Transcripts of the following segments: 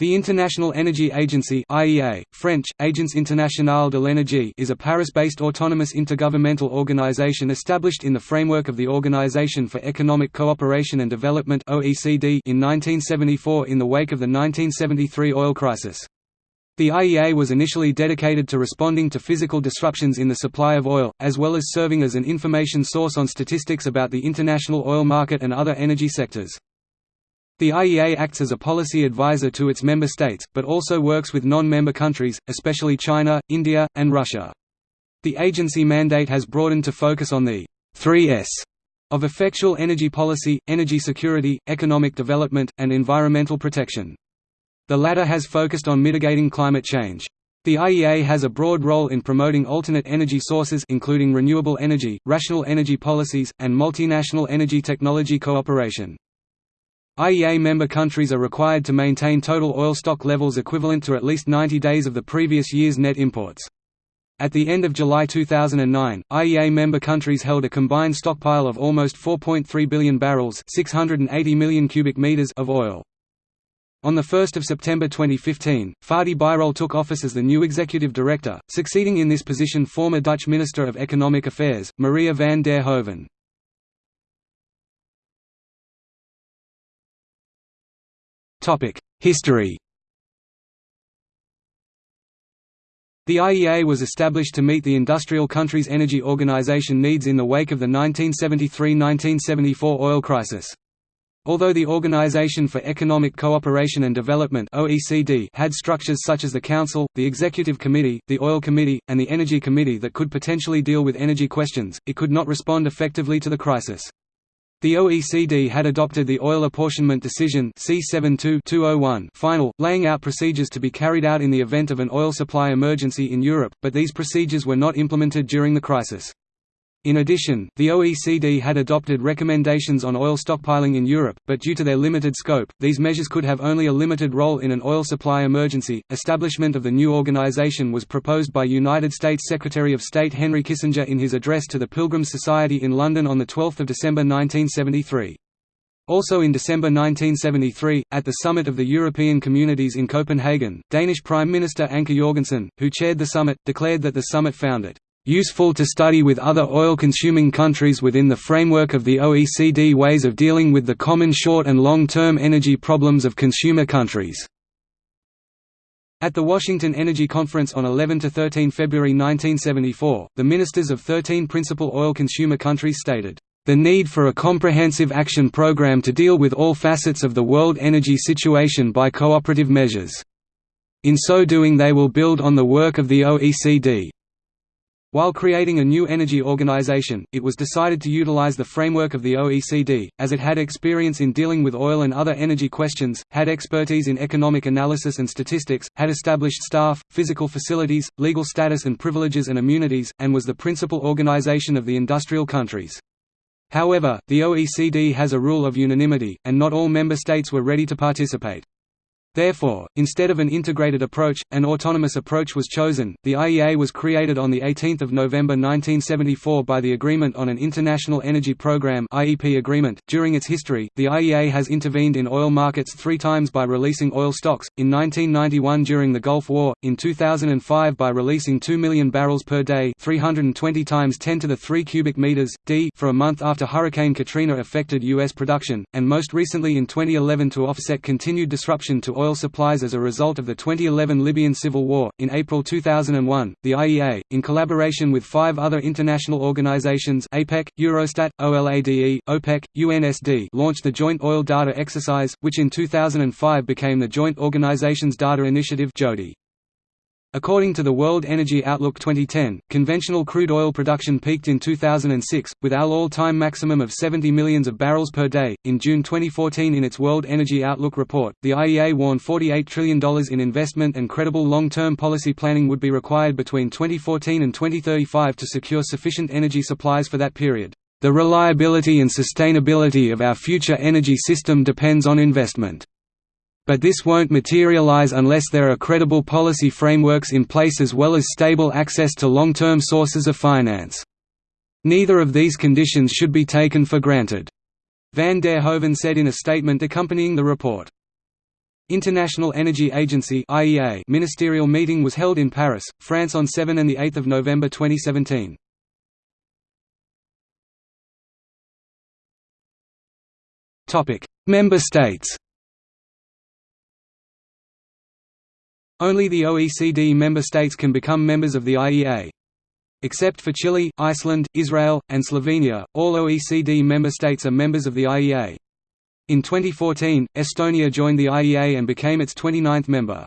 The International Energy Agency IEA, French, Agence Internationale de l'Énergie is a Paris-based autonomous intergovernmental organization established in the framework of the Organization for Economic Cooperation and Development OECD in 1974 in the wake of the 1973 oil crisis. The IEA was initially dedicated to responding to physical disruptions in the supply of oil, as well as serving as an information source on statistics about the international oil market and other energy sectors. The IEA acts as a policy advisor to its member states, but also works with non-member countries, especially China, India, and Russia. The agency mandate has broadened to focus on the 3S of effectual energy policy, energy security, economic development, and environmental protection. The latter has focused on mitigating climate change. The IEA has a broad role in promoting alternate energy sources including renewable energy, rational energy policies, and multinational energy technology cooperation. IEA member countries are required to maintain total oil stock levels equivalent to at least 90 days of the previous year's net imports. At the end of July 2009, IEA member countries held a combined stockpile of almost 4.3 billion barrels 680 million cubic meters of oil. On 1 September 2015, Fatih Birol took office as the new executive director, succeeding in this position former Dutch Minister of Economic Affairs, Maria van der Hoeven. History The IEA was established to meet the industrial countries' energy organization needs in the wake of the 1973–1974 oil crisis. Although the Organization for Economic Cooperation and Development (OECD) had structures such as the Council, the Executive Committee, the Oil Committee, and the Energy Committee that could potentially deal with energy questions, it could not respond effectively to the crisis. The OECD had adopted the Oil Apportionment Decision C72-201 final, laying out procedures to be carried out in the event of an oil supply emergency in Europe, but these procedures were not implemented during the crisis. In addition, the OECD had adopted recommendations on oil stockpiling in Europe, but due to their limited scope, these measures could have only a limited role in an oil supply emergency. Establishment of the new organization was proposed by United States Secretary of State Henry Kissinger in his address to the Pilgrim Society in London on 12 December 1973. Also in December 1973, at the summit of the European Communities in Copenhagen, Danish Prime Minister Anker Jorgensen, who chaired the summit, declared that the summit found it useful to study with other oil-consuming countries within the framework of the OECD ways of dealing with the common short and long-term energy problems of consumer countries." At the Washington Energy Conference on 11–13 February 1974, the ministers of 13 principal oil consumer countries stated, "...the need for a comprehensive action program to deal with all facets of the world energy situation by cooperative measures. In so doing they will build on the work of the OECD." While creating a new energy organization, it was decided to utilize the framework of the OECD, as it had experience in dealing with oil and other energy questions, had expertise in economic analysis and statistics, had established staff, physical facilities, legal status and privileges and immunities, and was the principal organization of the industrial countries. However, the OECD has a rule of unanimity, and not all member states were ready to participate. Therefore, instead of an integrated approach, an autonomous approach was chosen. The IEA was created on the 18th of November 1974 by the Agreement on an International Energy Programme (IEP) agreement. During its history, the IEA has intervened in oil markets 3 times by releasing oil stocks: in 1991 during the Gulf War, in 2005 by releasing 2 million barrels per day, 320 times 10 to the 3 cubic meters d for a month after Hurricane Katrina affected US production, and most recently in 2011 to offset continued disruption to oil oil supplies as a result of the 2011 Libyan civil war. In April 2001, the IEA, in collaboration with five other international organizations APEC, Eurostat, OLADE, OPEC, UNSD launched the Joint Oil Data Exercise, which in 2005 became the Joint Organizations Data Initiative JODI. According to the World Energy Outlook 2010, conventional crude oil production peaked in 2006, with our all-time maximum of 70 millions of barrels per day. In June 2014 in its World Energy Outlook report, the IEA warned $48 trillion in investment and credible long-term policy planning would be required between 2014 and 2035 to secure sufficient energy supplies for that period. The reliability and sustainability of our future energy system depends on investment. But this won't materialize unless there are credible policy frameworks in place as well as stable access to long-term sources of finance. Neither of these conditions should be taken for granted. Van der Hoeven said in a statement accompanying the report. International Energy Agency (IEA) ministerial meeting was held in Paris, France on 7 and 8 November 2017. Topic: Member states. Only the OECD member states can become members of the IEA. Except for Chile, Iceland, Israel, and Slovenia, all OECD member states are members of the IEA. In 2014, Estonia joined the IEA and became its 29th member.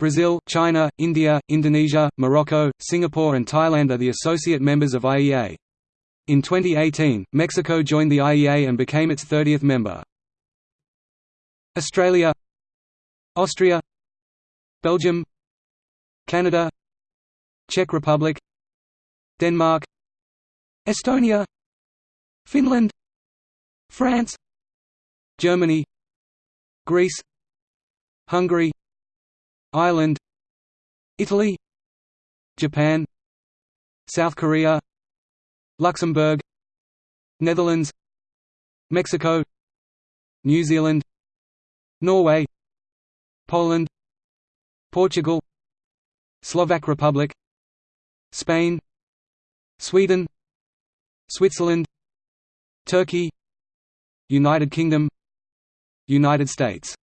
Brazil, China, India, Indonesia, Morocco, Singapore and Thailand are the associate members of IEA. In 2018, Mexico joined the IEA and became its 30th member. Australia Austria Belgium Canada Czech Republic Denmark Estonia Finland France Germany Greece Hungary Ireland Italy Japan South Korea Luxembourg Netherlands Mexico New Zealand Norway Poland Portugal Slovak Republic Spain Sweden Switzerland Turkey United Kingdom United States.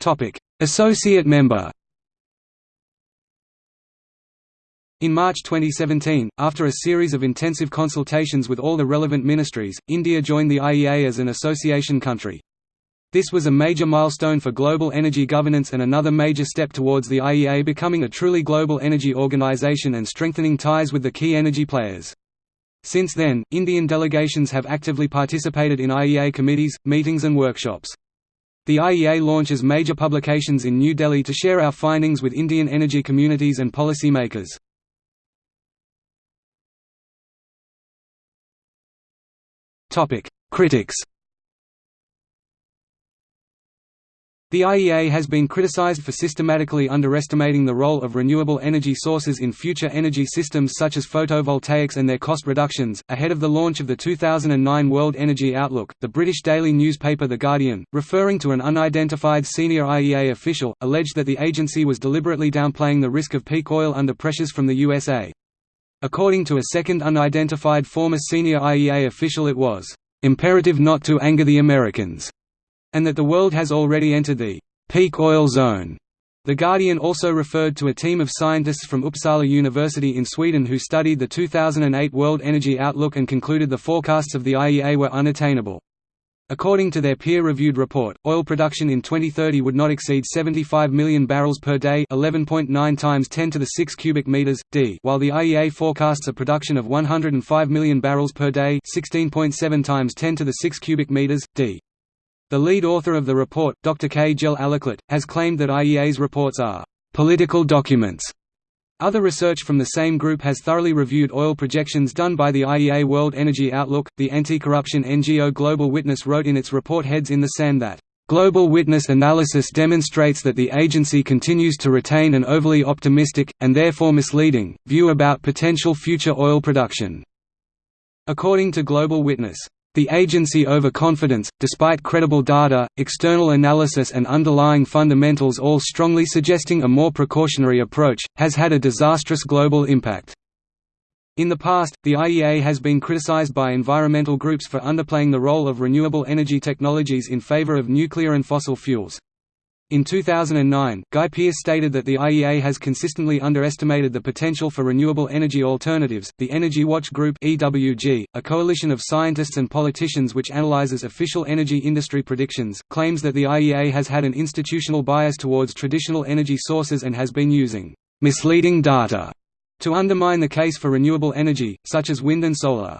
Topic: Associate member. In March 2017, after a series of intensive consultations with all the relevant ministries, India joined the IEA as an association country. This was a major milestone for global energy governance and another major step towards the IEA becoming a truly global energy organization and strengthening ties with the key energy players. Since then, Indian delegations have actively participated in IEA committees, meetings and workshops. The IEA launches major publications in New Delhi to share our findings with Indian energy communities and policy makers. Critics The IEA has been criticized for systematically underestimating the role of renewable energy sources in future energy systems such as photovoltaics and their cost reductions. Ahead of the launch of the 2009 World Energy Outlook, the British daily newspaper The Guardian, referring to an unidentified senior IEA official, alleged that the agency was deliberately downplaying the risk of peak oil under pressures from the USA. According to a second unidentified former senior IEA official, it was imperative not to anger the Americans and that the world has already entered the peak oil zone. The Guardian also referred to a team of scientists from Uppsala University in Sweden who studied the 2008 World Energy Outlook and concluded the forecasts of the IEA were unattainable. According to their peer-reviewed report, oil production in 2030 would not exceed 75 million barrels per day, 11.9 times 10 to the 6 cubic meters d, while the IEA forecasts a production of 105 million barrels per day, 16.7 times 10 to the 6 cubic meters d. The lead author of the report, Dr. K. Jel has claimed that IEA's reports are political documents. Other research from the same group has thoroughly reviewed oil projections done by the IEA World Energy Outlook. The anti-corruption NGO Global Witness wrote in its report Heads in the Sand that Global Witness analysis demonstrates that the agency continues to retain an overly optimistic, and therefore misleading, view about potential future oil production. According to Global Witness, the agency overconfidence, despite credible data, external analysis and underlying fundamentals all strongly suggesting a more precautionary approach, has had a disastrous global impact. In the past, the IEA has been criticized by environmental groups for underplaying the role of renewable energy technologies in favor of nuclear and fossil fuels. In 2009, Guy Pearse stated that the IEA has consistently underestimated the potential for renewable energy alternatives. The Energy Watch Group (EWG), a coalition of scientists and politicians which analyzes official energy industry predictions, claims that the IEA has had an institutional bias towards traditional energy sources and has been using misleading data to undermine the case for renewable energy, such as wind and solar.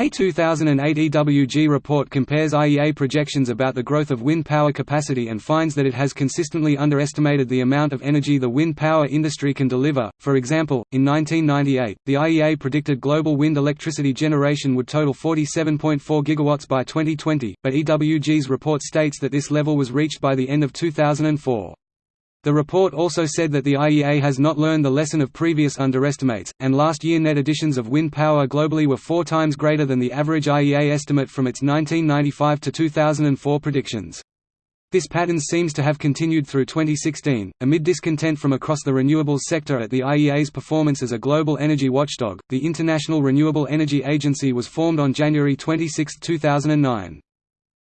A 2008 EWG report compares IEA projections about the growth of wind power capacity and finds that it has consistently underestimated the amount of energy the wind power industry can deliver. For example, in 1998, the IEA predicted global wind electricity generation would total 47.4 gigawatts by 2020, but EWG's report states that this level was reached by the end of 2004. The report also said that the IEA has not learned the lesson of previous underestimates, and last year net additions of wind power globally were four times greater than the average IEA estimate from its 1995 to 2004 predictions. This pattern seems to have continued through 2016. Amid discontent from across the renewables sector at the IEA's performance as a global energy watchdog, the International Renewable Energy Agency was formed on January 26, 2009.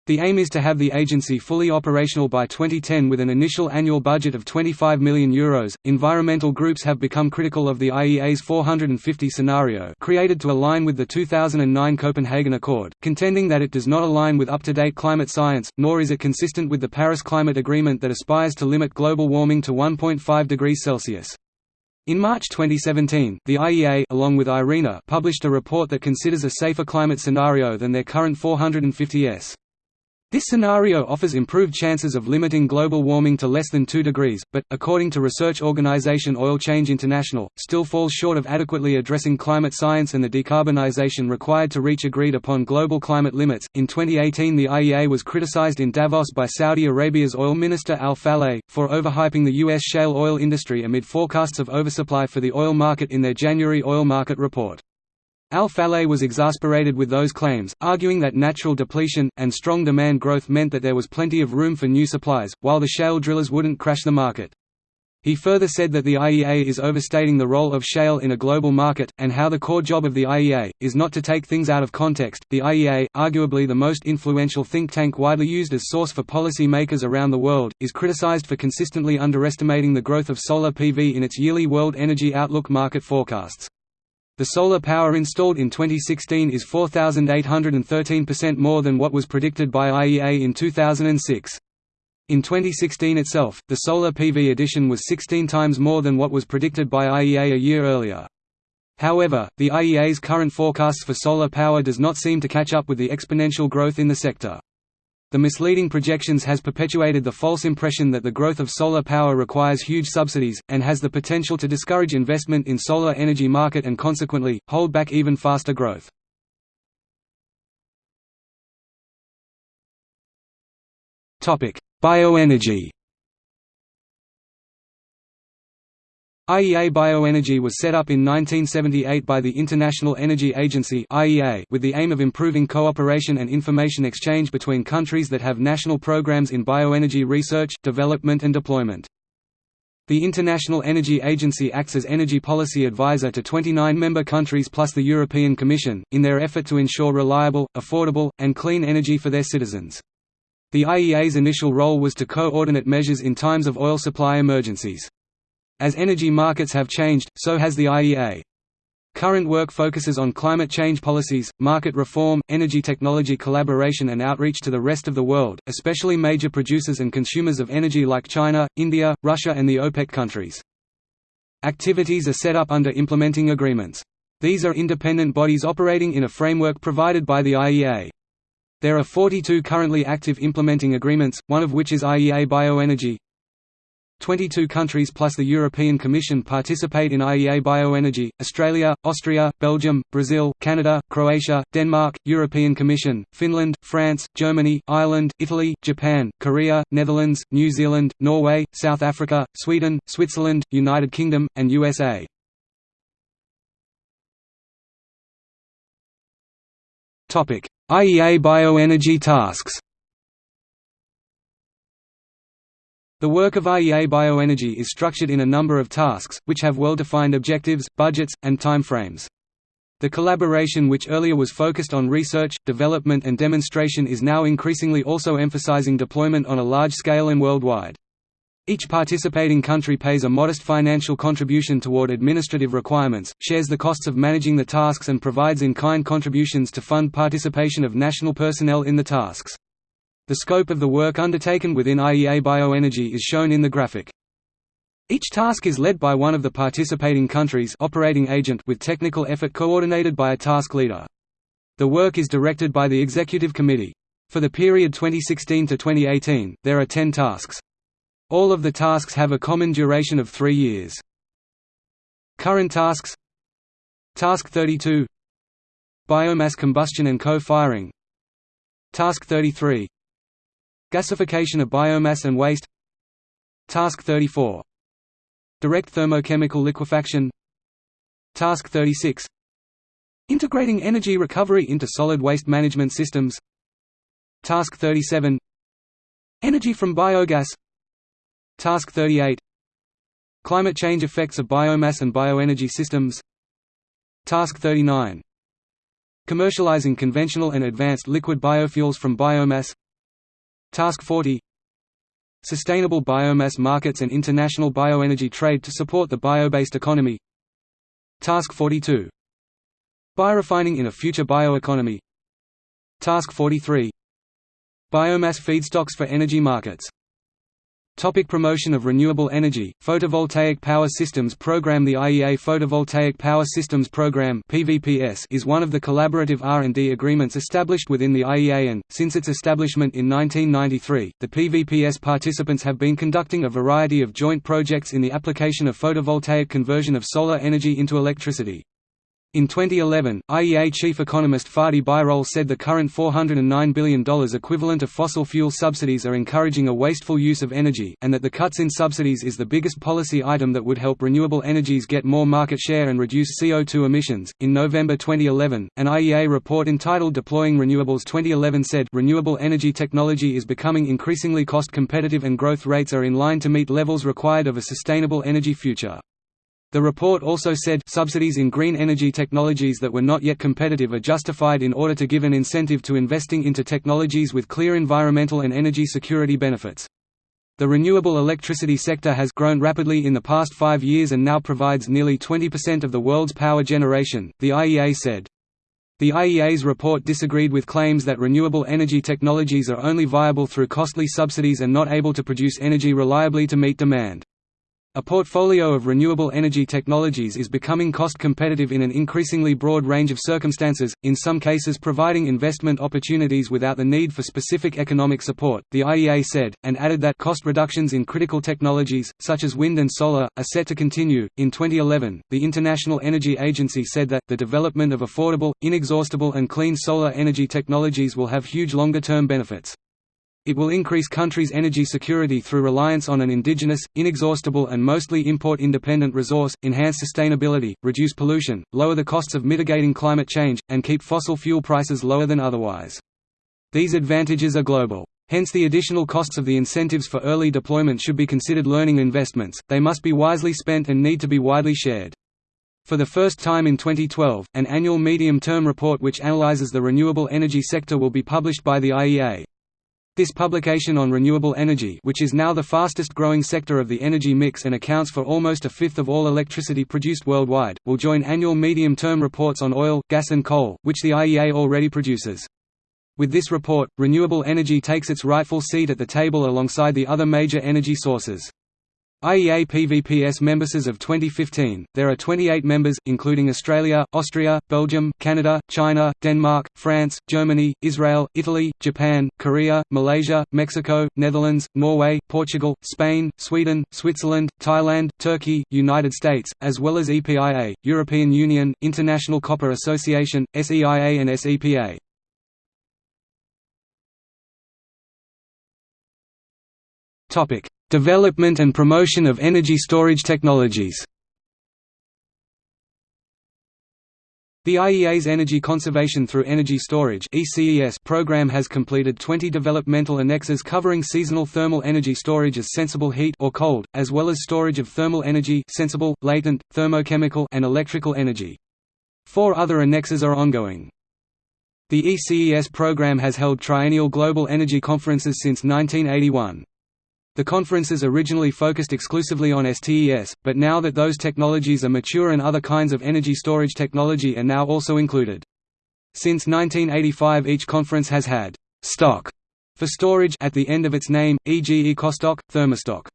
The aim is to have the agency fully operational by 2010 with an initial annual budget of €25 million. Euros. Environmental groups have become critical of the IEA's 450 scenario created to align with the 2009 Copenhagen Accord, contending that it does not align with up-to-date climate science, nor is it consistent with the Paris Climate Agreement that aspires to limit global warming to 1.5 degrees Celsius. In March 2017, the IEA along with IRENA published a report that considers a safer climate scenario than their current 450s. This scenario offers improved chances of limiting global warming to less than 2 degrees, but, according to research organization Oil Change International, still falls short of adequately addressing climate science and the decarbonization required to reach agreed upon global climate limits. In 2018, the IEA was criticized in Davos by Saudi Arabia's oil minister Al Falih, for overhyping the U.S. shale oil industry amid forecasts of oversupply for the oil market in their January oil market report. Al-Falih was exasperated with those claims, arguing that natural depletion, and strong demand growth meant that there was plenty of room for new supplies, while the shale drillers wouldn't crash the market. He further said that the IEA is overstating the role of shale in a global market, and how the core job of the IEA, is not to take things out of context. The IEA, arguably the most influential think tank widely used as source for policy makers around the world, is criticized for consistently underestimating the growth of solar PV in its yearly World Energy Outlook market forecasts. The solar power installed in 2016 is 4,813% more than what was predicted by IEA in 2006. In 2016 itself, the solar PV addition was 16 times more than what was predicted by IEA a year earlier. However, the IEA's current forecasts for solar power does not seem to catch up with the exponential growth in the sector. The misleading projections has perpetuated the false impression that the growth of solar power requires huge subsidies, and has the potential to discourage investment in solar energy market and consequently, hold back even faster growth. Bioenergy IEA Bioenergy was set up in 1978 by the International Energy Agency with the aim of improving cooperation and information exchange between countries that have national programs in bioenergy research, development and deployment. The International Energy Agency acts as energy policy advisor to 29 member countries plus the European Commission, in their effort to ensure reliable, affordable, and clean energy for their citizens. The IEA's initial role was to coordinate measures in times of oil supply emergencies. As energy markets have changed, so has the IEA. Current work focuses on climate change policies, market reform, energy technology collaboration and outreach to the rest of the world, especially major producers and consumers of energy like China, India, Russia and the OPEC countries. Activities are set up under implementing agreements. These are independent bodies operating in a framework provided by the IEA. There are 42 currently active implementing agreements, one of which is IEA Bioenergy, 22 countries plus the European Commission participate in IEA Bioenergy, Australia, Austria, Belgium, Brazil, Canada, Croatia, Denmark, European Commission, Finland, France, Germany, Ireland, Italy, Japan, Korea, Netherlands, New Zealand, Norway, South Africa, Sweden, Switzerland, United Kingdom, and USA. IEA bioenergy tasks The work of IEA Bioenergy is structured in a number of tasks, which have well-defined objectives, budgets, and timeframes. The collaboration which earlier was focused on research, development and demonstration is now increasingly also emphasizing deployment on a large scale and worldwide. Each participating country pays a modest financial contribution toward administrative requirements, shares the costs of managing the tasks and provides in-kind contributions to fund participation of national personnel in the tasks. The scope of the work undertaken within IEA Bioenergy is shown in the graphic. Each task is led by one of the participating countries operating agent with technical effort coordinated by a task leader. The work is directed by the Executive Committee. For the period 2016 to 2018, there are 10 tasks. All of the tasks have a common duration of three years. Current tasks Task 32 Biomass combustion and co-firing Task 33 Gasification of biomass and waste. Task 34 Direct thermochemical liquefaction. Task 36 Integrating energy recovery into solid waste management systems. Task 37 Energy from biogas. Task 38 Climate change effects of biomass and bioenergy systems. Task 39 Commercializing conventional and advanced liquid biofuels from biomass Task 40 Sustainable biomass markets and international bioenergy trade to support the bio-based economy. Task 42 Biorefining in a future bioeconomy. Task 43 Biomass feedstocks for energy markets Topic promotion of renewable energy, photovoltaic power systems program The IEA Photovoltaic Power Systems Program PVPS is one of the collaborative R&D agreements established within the IEA and, since its establishment in 1993, the PVPS participants have been conducting a variety of joint projects in the application of photovoltaic conversion of solar energy into electricity. In 2011, IEA chief economist Fatih Birol said the current $409 billion equivalent of fossil fuel subsidies are encouraging a wasteful use of energy, and that the cuts in subsidies is the biggest policy item that would help renewable energies get more market share and reduce CO2 emissions. In November 2011, an IEA report entitled Deploying Renewables 2011 said renewable energy technology is becoming increasingly cost competitive and growth rates are in line to meet levels required of a sustainable energy future. The report also said subsidies in green energy technologies that were not yet competitive are justified in order to give an incentive to investing into technologies with clear environmental and energy security benefits. The renewable electricity sector has grown rapidly in the past five years and now provides nearly 20% of the world's power generation, the IEA said. The IEA's report disagreed with claims that renewable energy technologies are only viable through costly subsidies and not able to produce energy reliably to meet demand. A portfolio of renewable energy technologies is becoming cost competitive in an increasingly broad range of circumstances, in some cases providing investment opportunities without the need for specific economic support, the IEA said, and added that cost reductions in critical technologies, such as wind and solar, are set to continue. In 2011, the International Energy Agency said that, the development of affordable, inexhaustible, and clean solar energy technologies will have huge longer term benefits. It will increase countries' energy security through reliance on an indigenous, inexhaustible and mostly import-independent resource, enhance sustainability, reduce pollution, lower the costs of mitigating climate change, and keep fossil fuel prices lower than otherwise. These advantages are global. Hence the additional costs of the incentives for early deployment should be considered learning investments, they must be wisely spent and need to be widely shared. For the first time in 2012, an annual medium-term report which analyzes the renewable energy sector will be published by the IEA. This publication on renewable energy which is now the fastest growing sector of the energy mix and accounts for almost a fifth of all electricity produced worldwide, will join annual medium-term reports on oil, gas and coal, which the IEA already produces. With this report, renewable energy takes its rightful seat at the table alongside the other major energy sources. IEA PVPS members as of 2015, there are 28 members, including Australia, Austria, Belgium, Canada, China, Denmark, France, Germany, Israel, Italy, Japan, Korea, Malaysia, Mexico, Netherlands, Norway, Portugal, Spain, Sweden, Switzerland, Thailand, Turkey, United States, as well as EPIA, European Union, International Copper Association, SEIA and SEPA. Topic: Development and promotion of energy storage technologies The IEA's Energy Conservation through Energy Storage program has completed 20 developmental annexes covering seasonal thermal energy storage as sensible heat or cold, as well as storage of thermal energy sensible, latent, thermochemical and electrical energy. Four other annexes are ongoing. The ECES program has held triennial global energy conferences since 1981. The conferences originally focused exclusively on STES, but now that those technologies are mature and other kinds of energy storage technology are now also included. Since 1985 each conference has had «stock» for storage at the end of its name, e.g. EcoStock, Thermostock.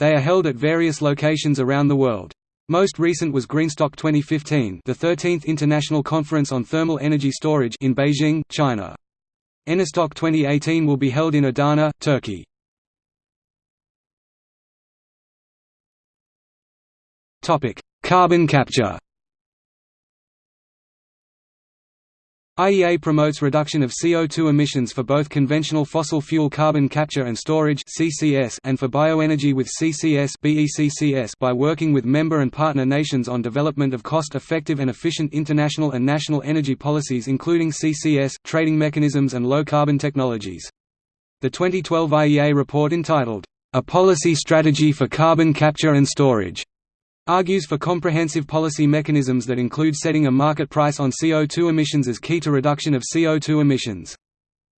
They are held at various locations around the world. Most recent was Greenstock 2015 the 13th International Conference on Thermal Energy Storage in Beijing, China. Enerstock 2018 will be held in Adana, Turkey. Topic: Carbon capture. IEA promotes reduction of CO2 emissions for both conventional fossil fuel carbon capture and storage (CCS) and for bioenergy with CCS (BECCS) by working with member and partner nations on development of cost-effective and efficient international and national energy policies including CCS, trading mechanisms and low-carbon technologies. The 2012 IEA report entitled, "A Policy Strategy for Carbon Capture and Storage" argues for comprehensive policy mechanisms that include setting a market price on CO2 emissions as key to reduction of CO2 emissions.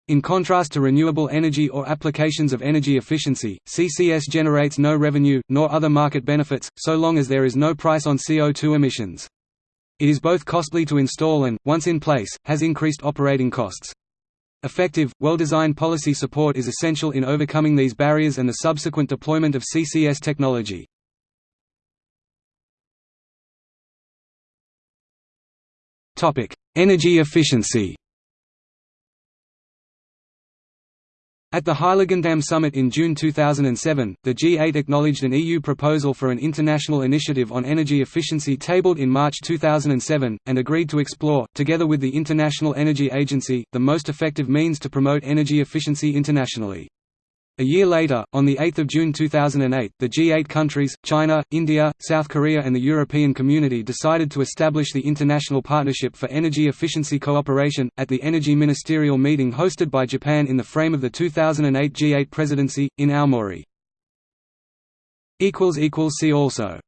In contrast to renewable energy or applications of energy efficiency, CCS generates no revenue, nor other market benefits, so long as there is no price on CO2 emissions. It is both costly to install and, once in place, has increased operating costs. Effective, well-designed policy support is essential in overcoming these barriers and the subsequent deployment of CCS technology. Topic: Energy efficiency. At the Heiligendamm Summit in June 2007, the G8 acknowledged an EU proposal for an international initiative on energy efficiency tabled in March 2007, and agreed to explore, together with the International Energy Agency, the most effective means to promote energy efficiency internationally. A year later, on 8 June 2008, the G8 countries, China, India, South Korea and the European Community decided to establish the International Partnership for Energy Efficiency Cooperation, at the Energy Ministerial meeting hosted by Japan in the frame of the 2008 G8 presidency, in Aomori. See also